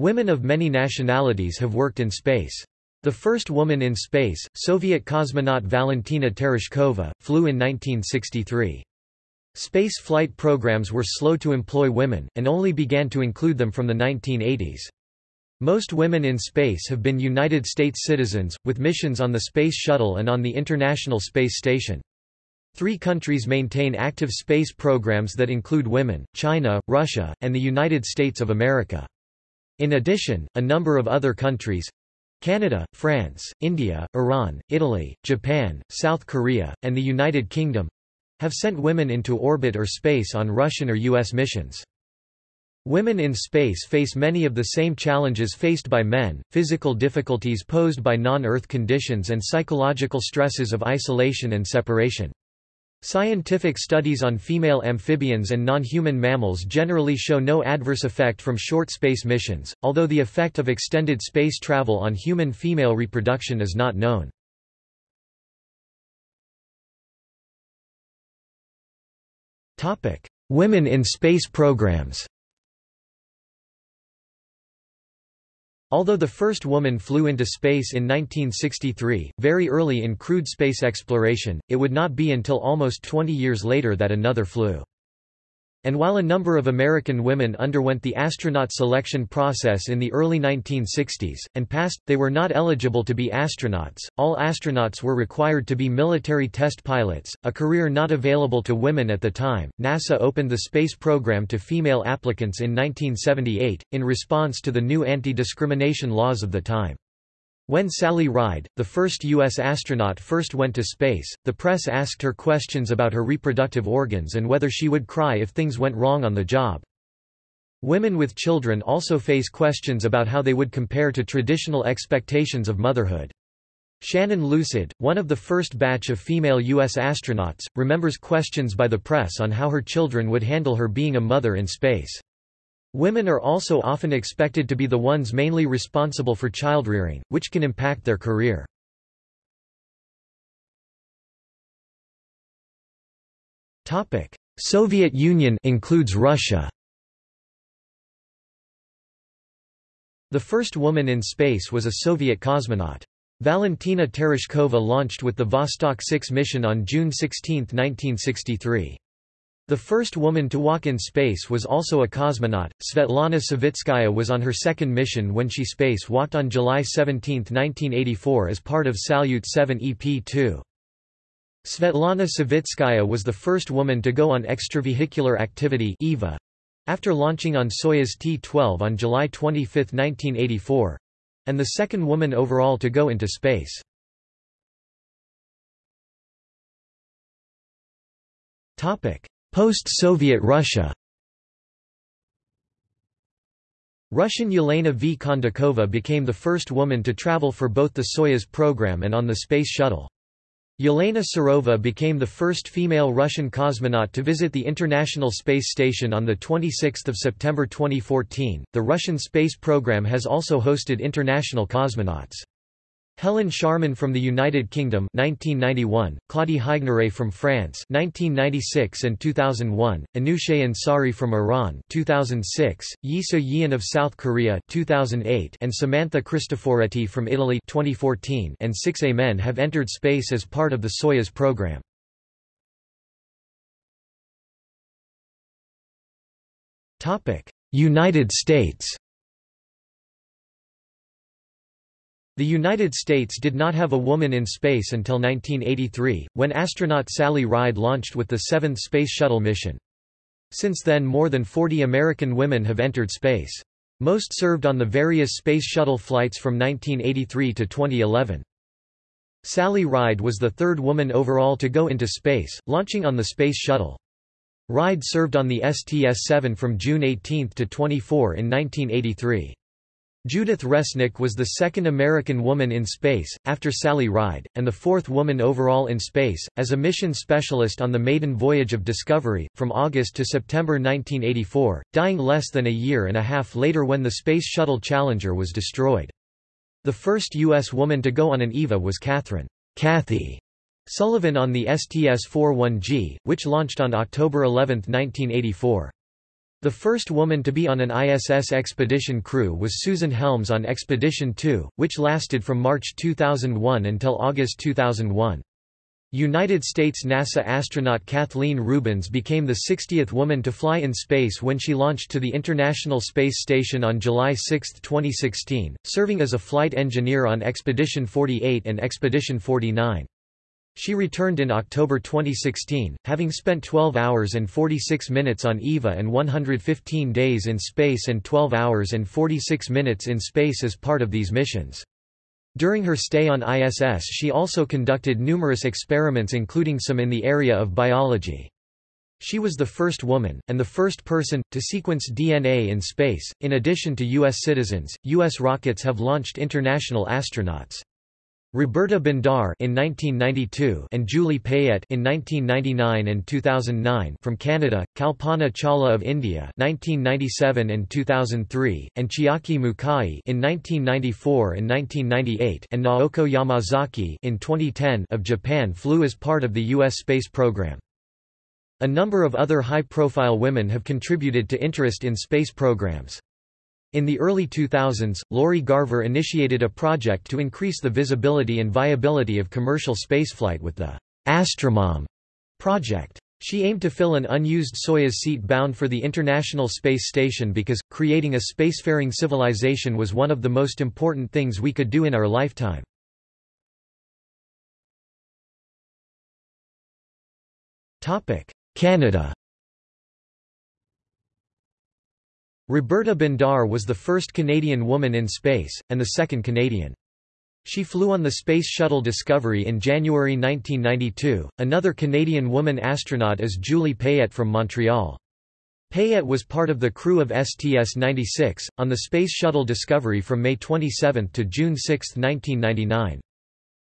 Women of many nationalities have worked in space. The first woman in space, Soviet cosmonaut Valentina Tereshkova, flew in 1963. Space flight programs were slow to employ women, and only began to include them from the 1980s. Most women in space have been United States citizens, with missions on the Space Shuttle and on the International Space Station. Three countries maintain active space programs that include women, China, Russia, and the United States of America. In addition, a number of other countries—Canada, France, India, Iran, Italy, Japan, South Korea, and the United Kingdom—have sent women into orbit or space on Russian or U.S. missions. Women in space face many of the same challenges faced by men, physical difficulties posed by non-Earth conditions and psychological stresses of isolation and separation. Scientific studies on female amphibians and non-human mammals generally show no adverse effect from short space missions, although the effect of extended space travel on human female reproduction is not known. Women in space programs Although the first woman flew into space in 1963, very early in crewed space exploration, it would not be until almost 20 years later that another flew. And while a number of American women underwent the astronaut selection process in the early 1960s, and passed, they were not eligible to be astronauts. All astronauts were required to be military test pilots, a career not available to women at the time. NASA opened the space program to female applicants in 1978, in response to the new anti discrimination laws of the time. When Sally Ride, the first U.S. astronaut first went to space, the press asked her questions about her reproductive organs and whether she would cry if things went wrong on the job. Women with children also face questions about how they would compare to traditional expectations of motherhood. Shannon Lucid, one of the first batch of female U.S. astronauts, remembers questions by the press on how her children would handle her being a mother in space. Women are also often expected to be the ones mainly responsible for childrearing, which can impact their career. Soviet Union includes Russia. The first woman in space was a Soviet cosmonaut. Valentina Tereshkova launched with the Vostok 6 mission on June 16, 1963. The first woman to walk in space was also a cosmonaut. Svetlana Savitskaya was on her second mission when she space-walked on July 17, 1984 as part of Salyut 7 EP-2. Svetlana Savitskaya was the first woman to go on extravehicular activity EVA, after launching on Soyuz T-12 on July 25, 1984, and the second woman overall to go into space. Topic: Post-Soviet Russia Russian Yelena V. Kondakova became the first woman to travel for both the Soyuz program and on the Space Shuttle. Yelena Serova became the first female Russian cosmonaut to visit the International Space Station on 26 September 2014. The Russian space program has also hosted international cosmonauts. Helen Sharman from the United Kingdom 1991, Claudie Haigneré from France 1996 and 2001, Anousheh Ansari from Iran 2006, Yi So-yeon of South Korea 2008 and Samantha Cristoforetti from Italy 2014 and six A men have entered space as part of the Soyuz program. United States The United States did not have a woman in space until 1983, when astronaut Sally Ride launched with the seventh Space Shuttle mission. Since then more than 40 American women have entered space. Most served on the various Space Shuttle flights from 1983 to 2011. Sally Ride was the third woman overall to go into space, launching on the Space Shuttle. Ride served on the STS-7 from June 18 to 24 in 1983. Judith Resnik was the second American woman in space, after Sally Ride, and the fourth woman overall in space, as a mission specialist on the maiden voyage of Discovery, from August to September 1984, dying less than a year and a half later when the Space Shuttle Challenger was destroyed. The first U.S. woman to go on an EVA was Catherine Kathy Sullivan on the STS-41G, which launched on October 11, 1984. The first woman to be on an ISS expedition crew was Susan Helms on Expedition 2, which lasted from March 2001 until August 2001. United States NASA astronaut Kathleen Rubins became the 60th woman to fly in space when she launched to the International Space Station on July 6, 2016, serving as a flight engineer on Expedition 48 and Expedition 49. She returned in October 2016, having spent 12 hours and 46 minutes on EVA and 115 days in space and 12 hours and 46 minutes in space as part of these missions. During her stay on ISS she also conducted numerous experiments including some in the area of biology. She was the first woman, and the first person, to sequence DNA in space. In addition to U.S. citizens, U.S. rockets have launched international astronauts. Roberta Bondar in 1992 and Julie Payette in 1999 and 2009 from Canada, Kalpana Chawla of India 1997 and 2003 and Chiaki Mukai in 1994 and 1998 and Naoko Yamazaki in 2010 of Japan flew as part of the US space program. A number of other high-profile women have contributed to interest in space programs. In the early 2000s, Lori Garver initiated a project to increase the visibility and viability of commercial spaceflight with the Astromom project. She aimed to fill an unused Soyuz seat bound for the International Space Station because, creating a spacefaring civilization was one of the most important things we could do in our lifetime. Canada Roberta Bondar was the first Canadian woman in space, and the second Canadian. She flew on the Space Shuttle Discovery in January 1992. Another Canadian woman astronaut is Julie Payette from Montreal. Payette was part of the crew of STS-96, on the Space Shuttle Discovery from May 27 to June 6, 1999.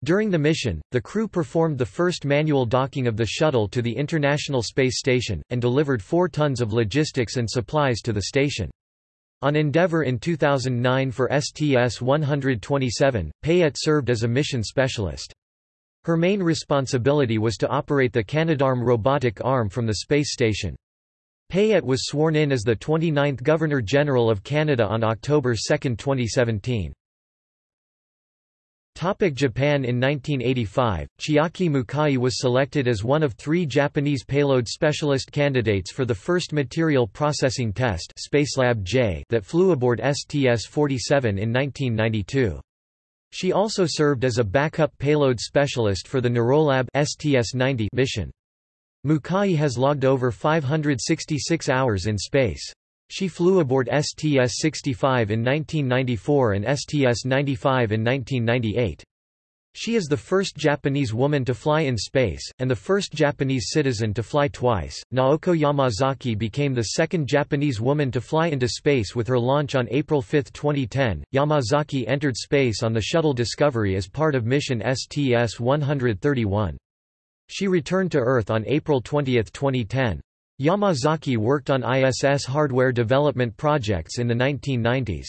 During the mission, the crew performed the first manual docking of the shuttle to the International Space Station, and delivered 4 tons of logistics and supplies to the station. On Endeavour in 2009 for STS-127, Payette served as a mission specialist. Her main responsibility was to operate the Canadarm robotic arm from the space station. Payette was sworn in as the 29th Governor-General of Canada on October 2, 2017. Topic Japan In 1985, Chiaki Mukai was selected as one of three Japanese payload specialist candidates for the first material processing test Spacelab J that flew aboard STS-47 in 1992. She also served as a backup payload specialist for the Neurolab STS-90 mission. Mukai has logged over 566 hours in space. She flew aboard STS-65 in 1994 and STS-95 in 1998. She is the first Japanese woman to fly in space, and the first Japanese citizen to fly twice. Naoko Yamazaki became the second Japanese woman to fly into space with her launch on April 5, 2010. Yamazaki entered space on the Shuttle Discovery as part of mission STS 131. She returned to Earth on April 20, 2010. Yamazaki worked on ISS hardware development projects in the 1990s.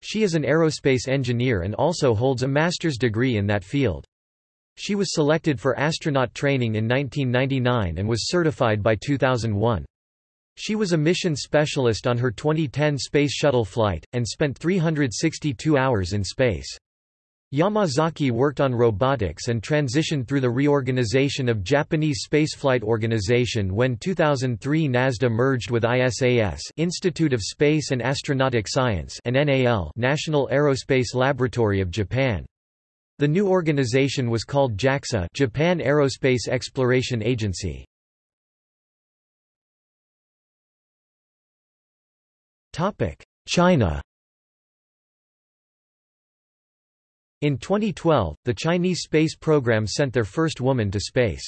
She is an aerospace engineer and also holds a master's degree in that field. She was selected for astronaut training in 1999 and was certified by 2001. She was a mission specialist on her 2010 Space Shuttle flight, and spent 362 hours in space. Yamazaki worked on robotics and transitioned through the reorganization of Japanese Spaceflight Organization when 2003 NASDA merged with ISAS Institute of Space and Astronautic Science and NAL National Aerospace Laboratory of Japan. The new organization was called JAXA Japan Aerospace Exploration Agency. China In 2012, the Chinese space program sent their first woman to space.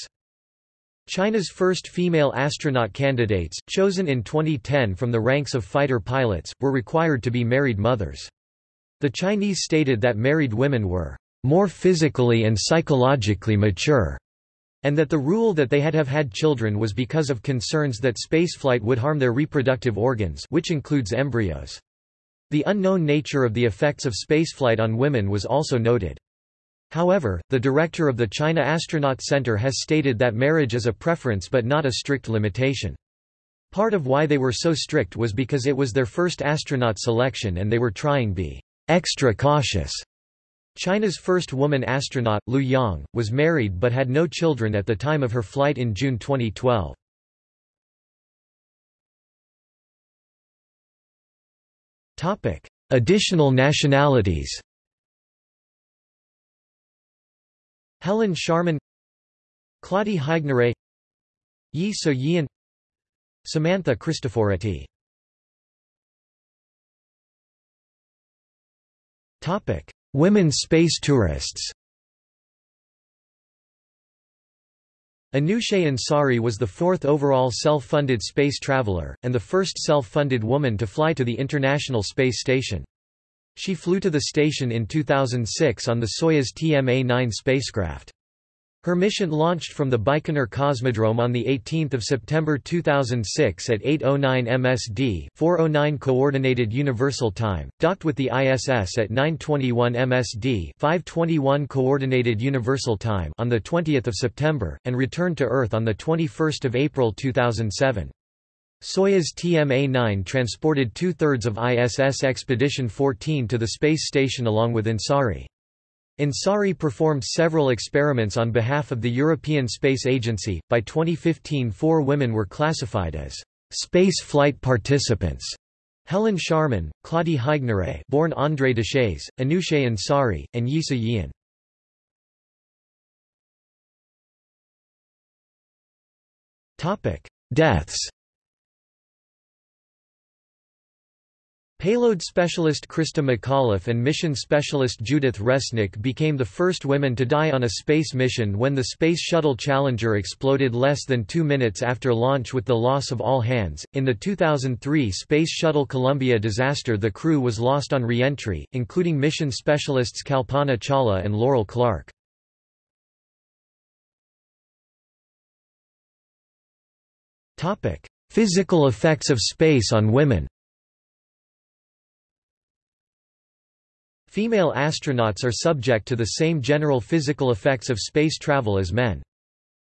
China's first female astronaut candidates, chosen in 2010 from the ranks of fighter pilots, were required to be married mothers. The Chinese stated that married women were more physically and psychologically mature, and that the rule that they had have had children was because of concerns that spaceflight would harm their reproductive organs which includes embryos. The unknown nature of the effects of spaceflight on women was also noted. However, the director of the China Astronaut Center has stated that marriage is a preference but not a strict limitation. Part of why they were so strict was because it was their first astronaut selection and they were trying to be extra cautious. China's first woman astronaut, Lu Yang, was married but had no children at the time of her flight in June 2012. Additional nationalities Helen Sharman Claudie Haigneré Yi So-yeon Samantha Cristoforetti Topic: Women space tourists. Anousheh Ansari was the fourth overall self-funded space traveler, and the first self-funded woman to fly to the International Space Station. She flew to the station in 2006 on the Soyuz TMA-9 spacecraft. Her mission launched from the Baikonur Cosmodrome on 18 September 2006 at 8.09 MSD 4.09 Coordinated Universal Time, docked with the ISS at 9.21 MSD 5.21 Coordinated Universal Time on 20 September, and returned to Earth on 21 April 2007. Soyuz TMA-9 transported two-thirds of ISS Expedition 14 to the space station along with Ansari. Ansari performed several experiments on behalf of the European Space Agency. By 2015, four women were classified as space flight participants. Helen Sharman, Claudie Haigneré, born André Deshays, Anousheh Ansari, and Yi So-yeon. Topic: Deaths. Payload specialist Christa McAuliffe and mission specialist Judith Resnik became the first women to die on a space mission when the Space Shuttle Challenger exploded less than two minutes after launch with the loss of all hands. In the 2003 Space Shuttle Columbia disaster, the crew was lost on re entry, including mission specialists Kalpana Chawla and Laurel Clark. Physical effects of space on women Female astronauts are subject to the same general physical effects of space travel as men.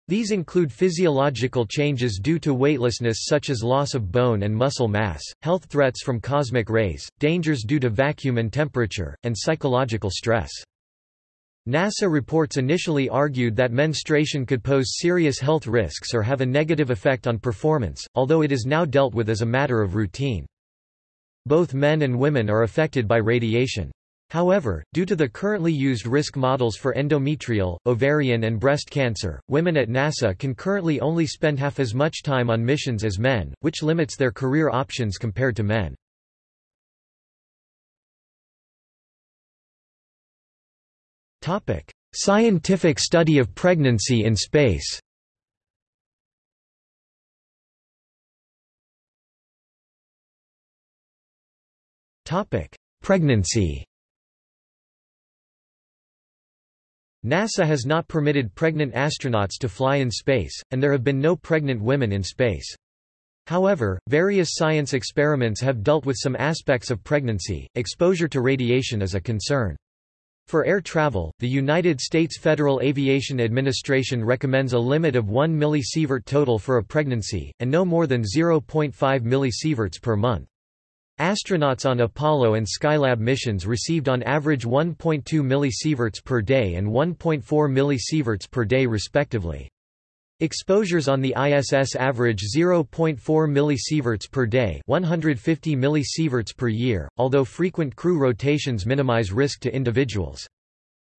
These include physiological changes due to weightlessness such as loss of bone and muscle mass, health threats from cosmic rays, dangers due to vacuum and temperature, and psychological stress. NASA reports initially argued that menstruation could pose serious health risks or have a negative effect on performance, although it is now dealt with as a matter of routine. Both men and women are affected by radiation. However, due to the currently used risk models for endometrial, ovarian and breast cancer, women at NASA can currently only spend half as much time on missions as men, which limits their career options compared to men. Topic: Scientific study of pregnancy in space. Topic: Pregnancy NASA has not permitted pregnant astronauts to fly in space, and there have been no pregnant women in space. However, various science experiments have dealt with some aspects of pregnancy. Exposure to radiation is a concern. For air travel, the United States Federal Aviation Administration recommends a limit of 1 millisievert total for a pregnancy, and no more than 0.5 millisieverts per month. Astronauts on Apollo and Skylab missions received on average 1.2 millisieverts per day and 1.4 millisieverts per day respectively. Exposures on the ISS average 0.4 millisieverts per day 150 millisieverts per year, although frequent crew rotations minimize risk to individuals.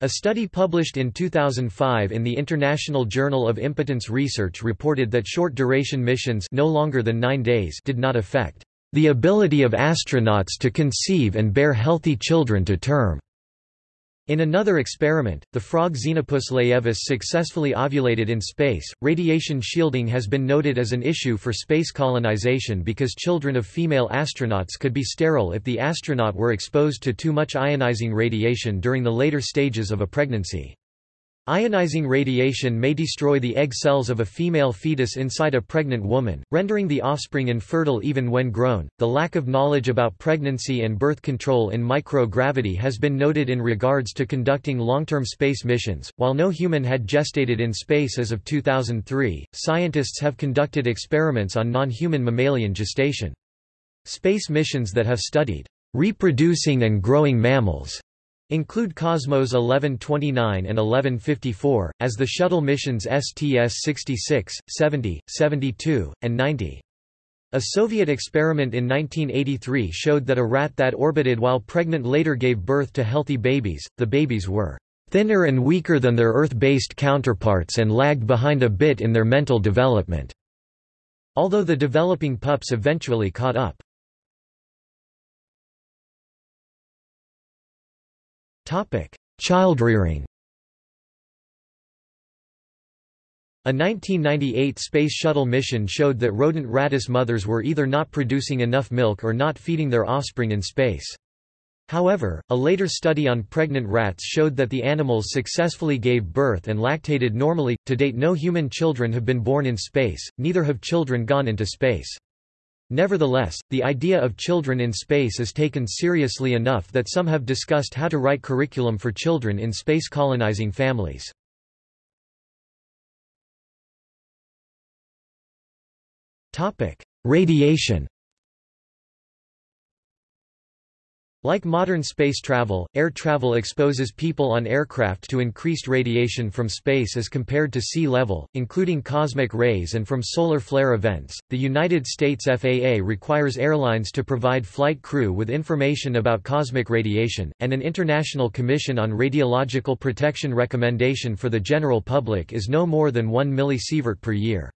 A study published in 2005 in the International Journal of Impotence Research reported that short-duration missions no longer than nine days did not affect the ability of astronauts to conceive and bear healthy children to term. In another experiment, the frog Xenopus laevis successfully ovulated in space. Radiation shielding has been noted as an issue for space colonization because children of female astronauts could be sterile if the astronaut were exposed to too much ionizing radiation during the later stages of a pregnancy. Ionizing radiation may destroy the egg cells of a female fetus inside a pregnant woman, rendering the offspring infertile even when grown. The lack of knowledge about pregnancy and birth control in microgravity has been noted in regards to conducting long-term space missions. While no human had gestated in space as of 2003, scientists have conducted experiments on non-human mammalian gestation. Space missions that have studied reproducing and growing mammals include Cosmos 1129 and 1154, as the shuttle missions STS-66, 70, 72, and 90. A Soviet experiment in 1983 showed that a rat that orbited while pregnant later gave birth to healthy babies. The babies were thinner and weaker than their Earth-based counterparts and lagged behind a bit in their mental development. Although the developing pups eventually caught up. Childrearing A 1998 Space Shuttle mission showed that rodent radish mothers were either not producing enough milk or not feeding their offspring in space. However, a later study on pregnant rats showed that the animals successfully gave birth and lactated normally. To date, no human children have been born in space, neither have children gone into space. Nevertheless, the idea of children in space is taken seriously enough that some have discussed how to write curriculum for children in space colonizing families. Radiation Like modern space travel, air travel exposes people on aircraft to increased radiation from space as compared to sea level, including cosmic rays and from solar flare events. The United States FAA requires airlines to provide flight crew with information about cosmic radiation, and an International Commission on Radiological Protection recommendation for the general public is no more than 1 millisievert per year.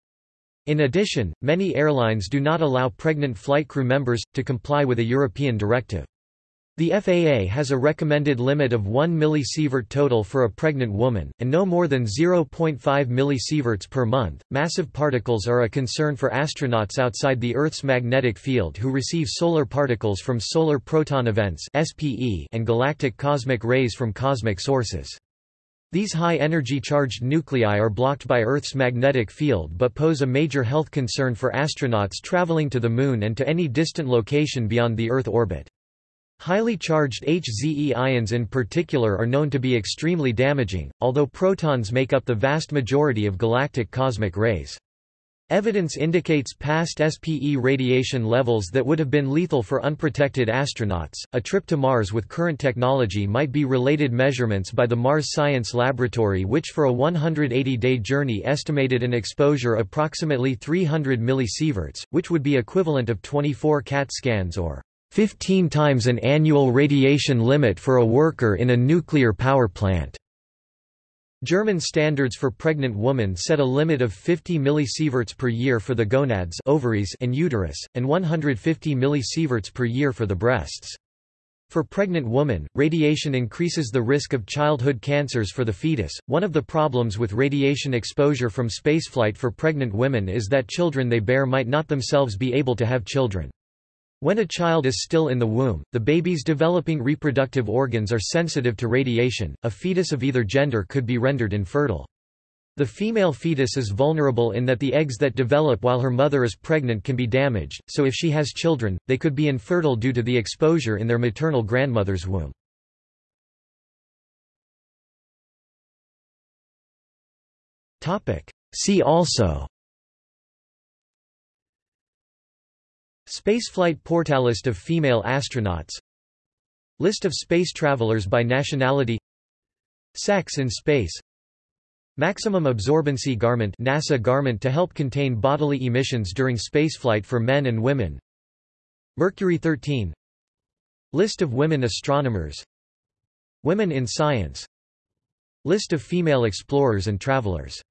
In addition, many airlines do not allow pregnant flight crew members, to comply with a European directive. The FAA has a recommended limit of 1 millisievert total for a pregnant woman, and no more than 0.5 millisieverts per month. Massive particles are a concern for astronauts outside the Earth's magnetic field who receive solar particles from solar proton events and galactic cosmic rays from cosmic sources. These high-energy charged nuclei are blocked by Earth's magnetic field but pose a major health concern for astronauts traveling to the Moon and to any distant location beyond the Earth orbit. Highly charged HZE ions in particular are known to be extremely damaging, although protons make up the vast majority of galactic cosmic rays. Evidence indicates past SPE radiation levels that would have been lethal for unprotected astronauts. A trip to Mars with current technology might be related measurements by the Mars Science Laboratory, which for a 180 day journey estimated an exposure approximately 300 millisieverts, which would be equivalent of 24 CAT scans or 15 times an annual radiation limit for a worker in a nuclear power plant. German standards for pregnant women set a limit of 50 millisieverts per year for the gonads ovaries and uterus, and 150 millisieverts per year for the breasts. For pregnant women, radiation increases the risk of childhood cancers for the fetus. One of the problems with radiation exposure from spaceflight for pregnant women is that children they bear might not themselves be able to have children. When a child is still in the womb, the baby's developing reproductive organs are sensitive to radiation, a fetus of either gender could be rendered infertile. The female fetus is vulnerable in that the eggs that develop while her mother is pregnant can be damaged, so if she has children, they could be infertile due to the exposure in their maternal grandmother's womb. See also Spaceflight portalist of female astronauts. List of space travelers by nationality. Sex in space. Maximum absorbency garment NASA garment to help contain bodily emissions during spaceflight for men and women. Mercury 13 List of women astronomers. Women in science. List of female explorers and travelers